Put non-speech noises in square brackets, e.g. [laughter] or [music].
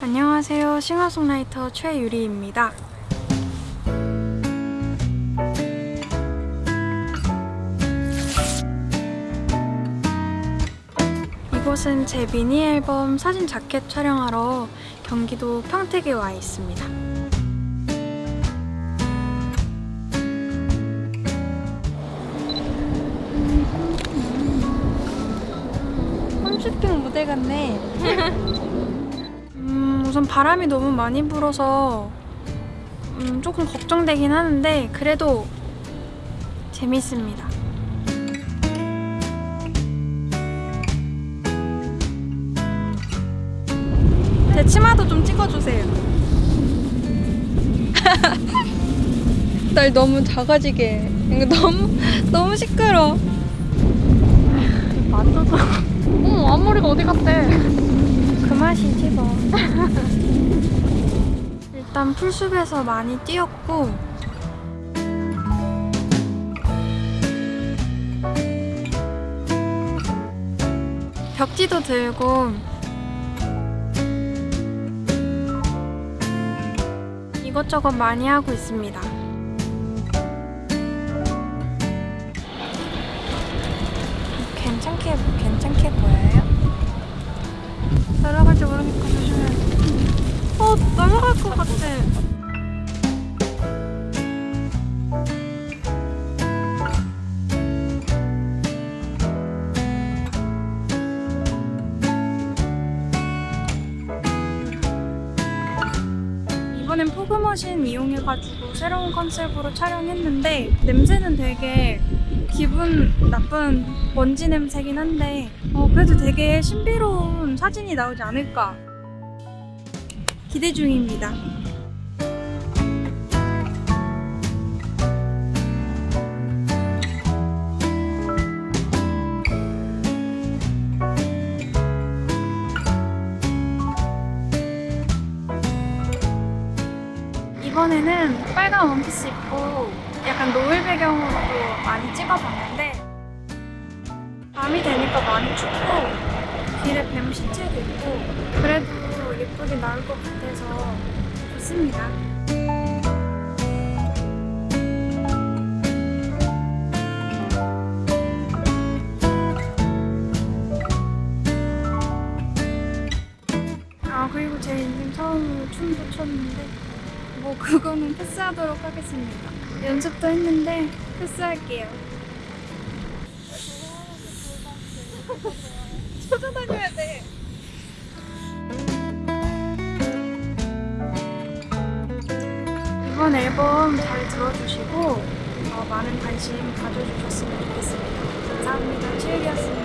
안녕하세요. 싱어송라이터 최유리입니다. 이곳은 제 미니 앨범 사진 자켓 촬영하러 경기도 평택에 와 있습니다. 홈쇼핑 무대 같네. [laughs] 음, 우선 바람이 너무 많이 불어서 음, 조금 걱정되긴 하는데 그래도 재밌습니다. 제 치마도 좀 찍어주세요. [laughs] 날 너무 작아지게. 해. 이거 너무 너무 시끄러. 만져서 어머 앞머리가 어디 갔대 그 맛이지 뭐. [laughs] 일단 풀숲에서 많이 뛰었고 벽지도 들고 이것저것 많이 하고 있습니다. 괜찮게 보여요? 어, 날아갈 것 같아. 이번엔 포그머신 이용해가지고 새로운 컨셉으로 촬영했는데 냄새는 되게 기분 나쁜 먼지 냄새긴 한데 어, 그래도 되게 신비로운 사진이 나오지 않을까 기대 중입니다. 이번에는 빨간 원피스 입고 약간 노을 배경으로도 많이 찍어봤는데 밤이 되니까 많이 춥고 길에 뱀 시체도 있고 예쁘게 나올 것 같아서 좋습니다. 아 그리고 제 인생 처음으로 춤도 췄는데 뭐 그거는 패스하도록 하겠습니다. 연습도 했는데 패스할게요. [laughs] 찾아다녀야 돼. 이번 앨범 잘 들어주시고 어, 많은 관심 가져주셨으면 좋겠습니다. 감사합니다. 최유리였습니다.